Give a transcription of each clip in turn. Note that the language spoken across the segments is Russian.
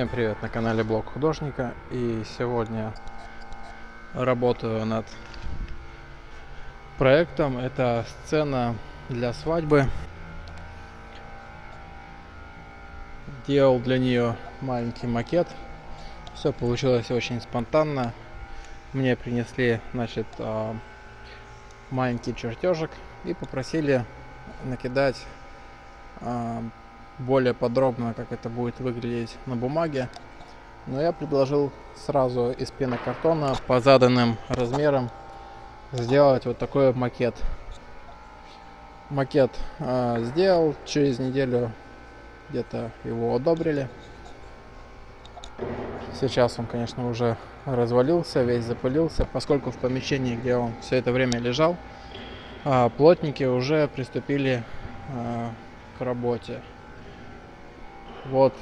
Всем привет на канале Блог Художника и сегодня работаю над проектом. Это сцена для свадьбы. Делал для нее маленький макет. Все получилось очень спонтанно. Мне принесли, значит, а, маленький чертежик и попросили накидать а, более подробно, как это будет выглядеть на бумаге. Но я предложил сразу из пенокартона по заданным размерам сделать вот такой макет. Макет э, сделал, через неделю где-то его одобрили. Сейчас он, конечно, уже развалился, весь запылился, поскольку в помещении, где он все это время лежал, э, плотники уже приступили э, к работе. Вот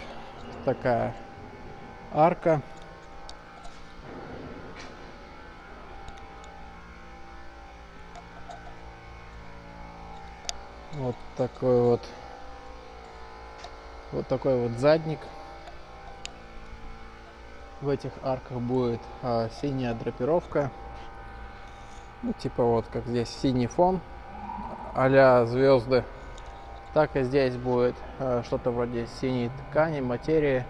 такая арка. Вот такой вот вот такой вот задник. В этих арках будет а, синяя драпировка. Ну, типа вот как здесь синий фон а звезды. Так и здесь будет э, что-то вроде синей ткани, материи.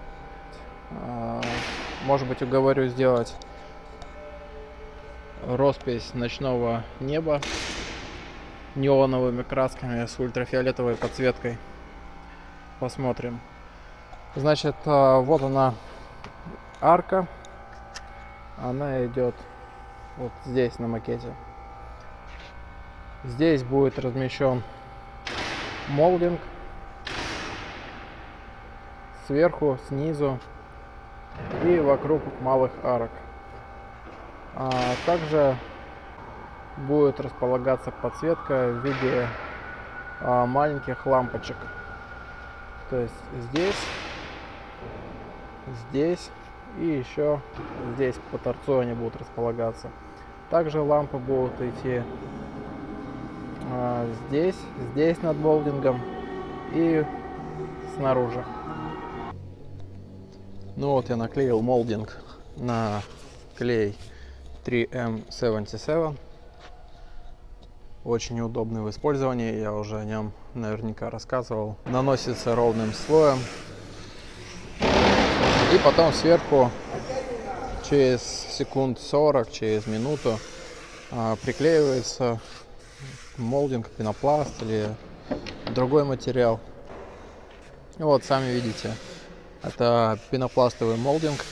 Э, может быть, уговорю сделать роспись ночного неба неоновыми красками с ультрафиолетовой подсветкой. Посмотрим. Значит, э, вот она арка. Она идет вот здесь на макете. Здесь будет размещен молдинг сверху, снизу и вокруг малых арок. А также будет располагаться подсветка в виде а, маленьких лампочек. То есть здесь, здесь и еще здесь по торцу они будут располагаться. Также лампы будут идти здесь, здесь над болдингом и снаружи. Ну вот я наклеил молдинг на клей 3M77. Очень удобный в использовании, я уже о нем наверняка рассказывал. Наносится ровным слоем. И потом сверху через секунд 40, через минуту а, приклеивается молдинг, пенопласт или другой материал. Вот, сами видите, это пенопластовый молдинг.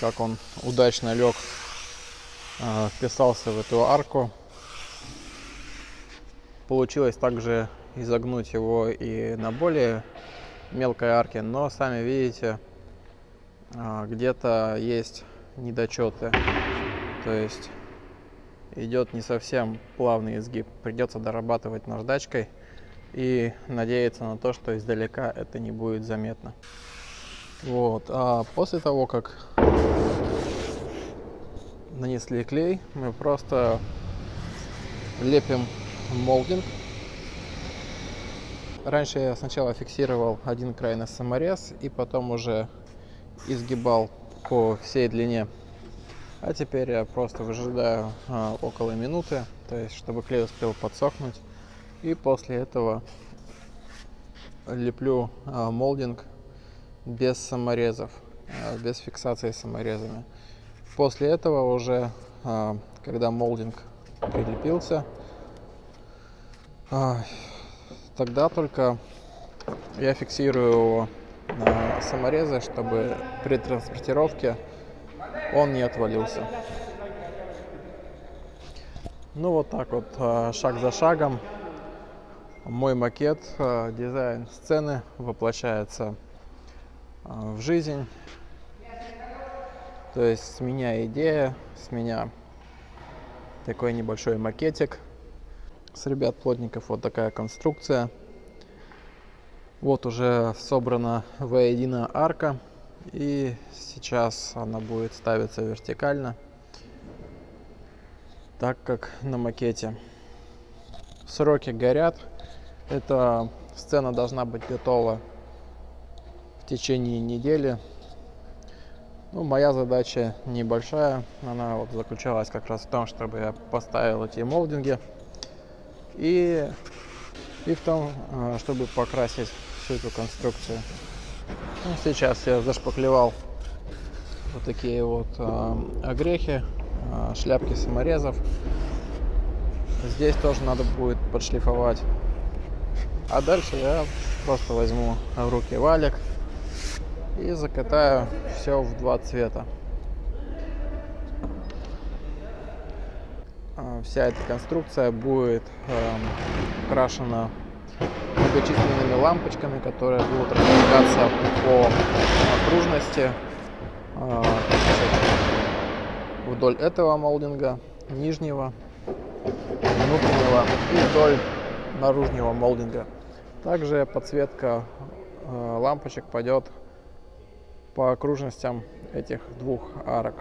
Как он удачно лег, а, вписался в эту арку. Получилось также изогнуть его и на более мелкой арке, но сами видите, а, где-то есть недочеты. То есть идет не совсем плавный изгиб. Придется дорабатывать наждачкой и надеяться на то, что издалека это не будет заметно. Вот. А после того, как нанесли клей, мы просто лепим молдинг. Раньше я сначала фиксировал один край на саморез и потом уже изгибал по всей длине а теперь я просто выжидаю а, около минуты, то есть чтобы клей успел подсохнуть. И после этого леплю а, молдинг без саморезов, а, без фиксации саморезами. После этого уже, а, когда молдинг прилепился, а, тогда только я фиксирую его на саморезы, чтобы при транспортировке он не отвалился. Ну вот так вот, а, шаг за шагом, мой макет, а, дизайн сцены воплощается а, в жизнь. То есть с меня идея, с меня такой небольшой макетик. С ребят плотников вот такая конструкция. Вот уже собрана воедино арка. И сейчас она будет ставиться вертикально, так как на макете. Сроки горят. Эта сцена должна быть готова в течение недели. Ну, моя задача небольшая, она вот заключалась как раз в том, чтобы я поставил эти молдинги и, и в том, а, чтобы покрасить всю эту конструкцию. Ну, сейчас я зашпаклевал вот такие вот э, огрехи, э, шляпки саморезов. Здесь тоже надо будет подшлифовать. А дальше я просто возьму в руки валик и закатаю все в два цвета. Вся эта конструкция будет э, украшена многочисленными лампочками, которые будут располагаться по окружности а, вдоль этого молдинга, нижнего, внутреннего и вдоль наружного молдинга. Также подсветка а, лампочек пойдет по окружностям этих двух арок.